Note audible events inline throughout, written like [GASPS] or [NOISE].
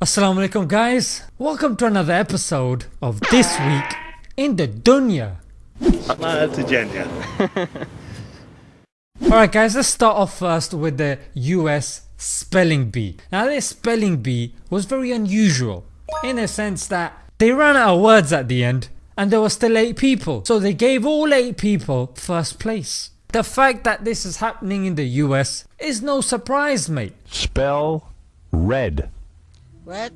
Assalamu alaikum guys, welcome to another episode of This Week in the Dunya. That's [LAUGHS] a. Alright guys, let's start off first with the US spelling bee. Now this spelling bee was very unusual in a sense that they ran out of words at the end and there were still 8 people. So they gave all 8 people first place. The fact that this is happening in the US is no surprise mate. Spell red. Red.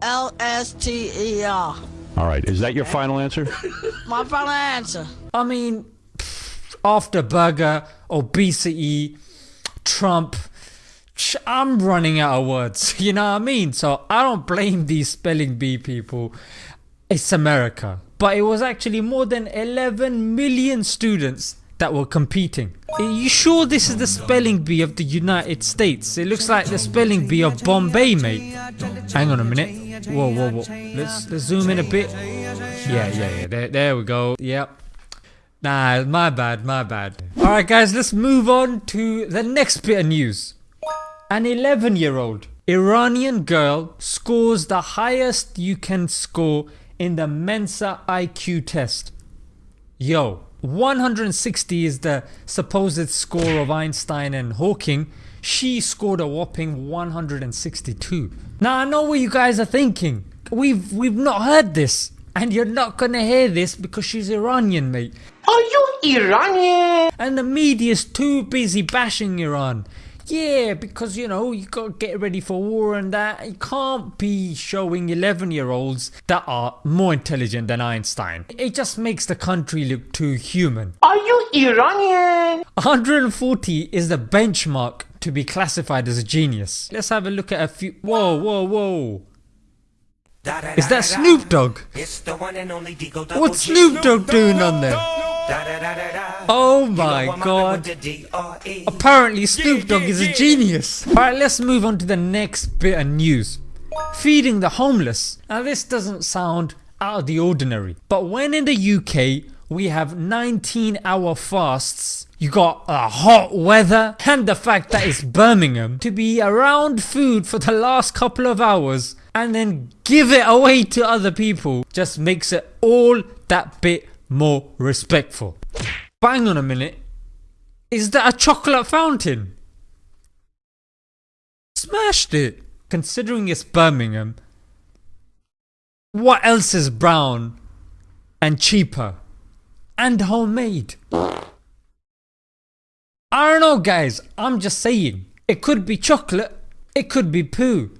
L S T E R. All right, is that your final answer? [LAUGHS] My final answer. I mean, pff, after Burger, obesity, Trump, I'm running out of words, [LAUGHS] you know what I mean? So I don't blame these spelling bee people. It's America. But it was actually more than 11 million students that were competing. Are you sure this is the spelling bee of the United States? It looks like the spelling bee of Bombay, mate. Hang on a minute. Whoa, whoa, whoa. Let's, let's zoom in a bit. Yeah, yeah, yeah. There, there we go. Yep. Nah, my bad, my bad. Alright guys, let's move on to the next bit of news. An 11 year old Iranian girl scores the highest you can score in the Mensa IQ test. Yo, 160 is the supposed score of Einstein and Hawking. She scored a whopping 162. Now I know what you guys are thinking. We've we've not heard this. And you're not gonna hear this because she's Iranian mate. Are you Iranian? And the media's too busy bashing Iran. Yeah, because you know, you gotta get ready for war and that. You can't be showing 11 year olds that are more intelligent than Einstein. It just makes the country look too human. Are you Iranian? 140 is the benchmark to be classified as a genius. Let's have a look at a few. Whoa, whoa, whoa. Is that Snoop Dogg? What's Snoop Dogg doing on there? Oh my god. Apparently Snoop Dogg is a genius. Alright let's move on to the next bit of news. Feeding the homeless. Now this doesn't sound out of the ordinary but when in the UK we have 19 hour fasts you got uh, hot weather and the fact that it's Birmingham to be around food for the last couple of hours and then give it away to other people just makes it all that bit more respectful. Bang on a minute. Is that a chocolate fountain? Smashed it. Considering it's Birmingham, what else is brown and cheaper and homemade? I don't know guys, I'm just saying. It could be chocolate, it could be poo.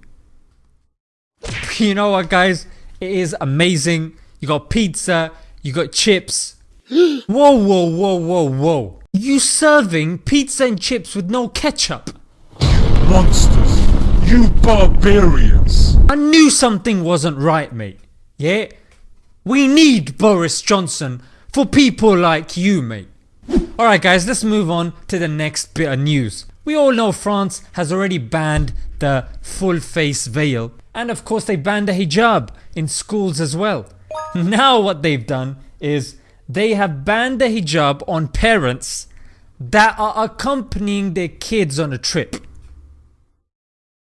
You know what guys, it is amazing. You got pizza, you got chips. [GASPS] whoa whoa whoa whoa whoa. You serving pizza and chips with no ketchup? Monsters! You barbarians! I knew something wasn't right mate. Yeah? We need Boris Johnson for people like you mate. Alright guys let's move on to the next bit of news. We all know France has already banned the full face veil and of course they banned the hijab in schools as well. [LAUGHS] Now what they've done is they have banned the hijab on parents that are accompanying their kids on a trip.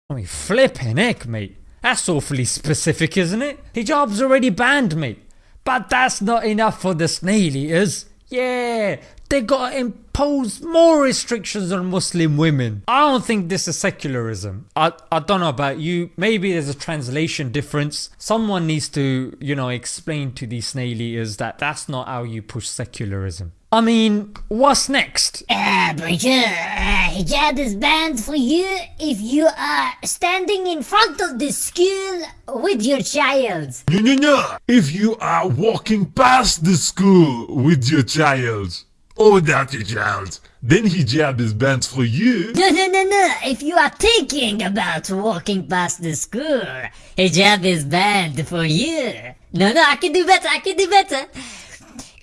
I mean flipping heck mate, that's awfully specific isn't it? Hijab's already banned mate. But that's not enough for the snail eaters. Yeah, they gotta impose more restrictions on Muslim women. I don't think this is secularism. I, I don't know about you, maybe there's a translation difference. Someone needs to, you know, explain to these snail eaters that that's not how you push secularism. I mean, what's next? Uh, Bridger, uh, hijab is banned for you if you are standing in front of the school with your child. No, no, no! If you are walking past the school with your child, or without your child, then he hijab is banned for you. No, no, no, no. If you are thinking about walking past the school, he hijab is banned for you. No, no, I can do better. I can do better.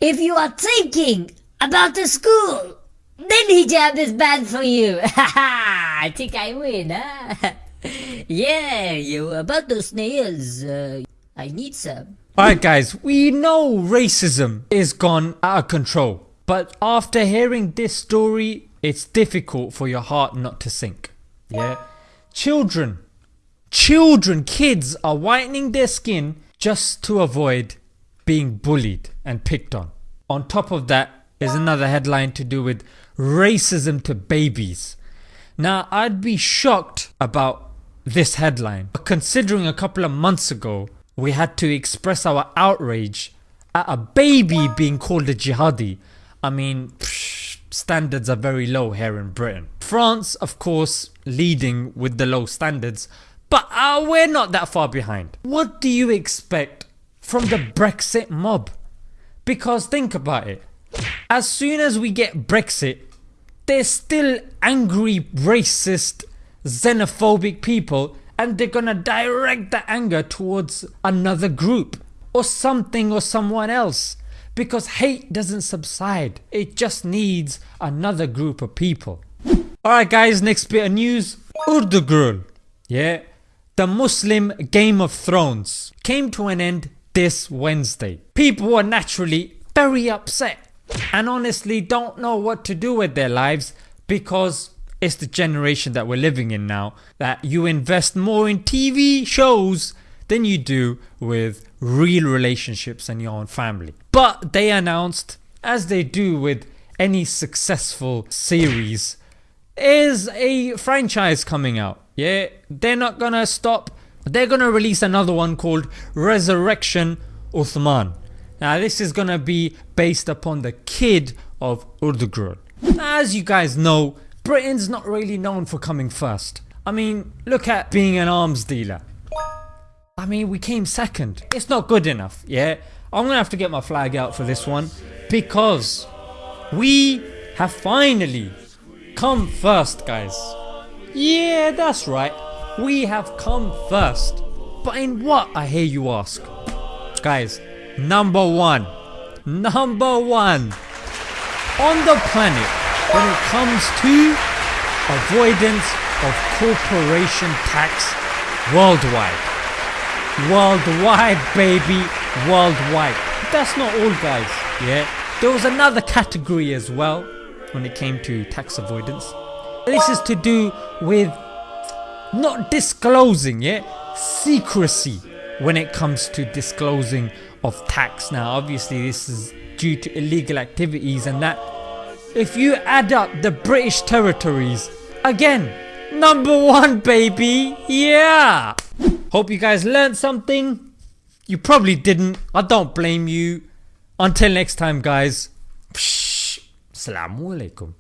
If you are thinking about the school, then he hijab is banned for you. [LAUGHS] Ha ha! I think I win, huh? [LAUGHS] yeah, you about those snails. Uh, I need some. Alright guys, we know racism is gone out of control. But after hearing this story, it's difficult for your heart not to sink. Yeah? Children. children, kids are whitening their skin just to avoid being bullied and picked on. On top of that is another headline to do with racism to babies. Now I'd be shocked about this headline but considering a couple of months ago we had to express our outrage at a baby being called a jihadi. I mean psh, standards are very low here in Britain. France of course leading with the low standards but uh, we're not that far behind. What do you expect from the Brexit mob? Because think about it, as soon as we get Brexit there's still angry racist xenophobic people and they're gonna direct the anger towards another group or something or someone else because hate doesn't subside it just needs another group of people. Alright guys next bit of news Ertugrul yeah the Muslim Game of Thrones came to an end this Wednesday. People were naturally very upset and honestly don't know what to do with their lives because it's the generation that we're living in now that you invest more in TV shows than you do with real relationships and your own family. But they announced as they do with any successful series is a franchise coming out. Yeah, they're not gonna stop. They're gonna release another one called Resurrection Uthman. Now this is gonna be based upon the kid of Ertugrul. As you guys know Britain's not really known for coming first. I mean look at being an arms dealer. I mean we came second. It's not good enough yeah. I'm gonna have to get my flag out for this one because we have finally come first guys. Yeah that's right we have come first. But in what I hear you ask? Guys number one number one on the planet when it comes to avoidance of corporation tax worldwide. Worldwide baby, worldwide. That's not all guys, yeah. There was another category as well when it came to tax avoidance. This is to do with not disclosing, yeah, secrecy when it comes to disclosing of tax. Now obviously this is due to illegal activities and that if you add up the British territories again number one baby yeah hope you guys learned something. You probably didn't. I don't blame you. Until next time guys. Assalamu alaikum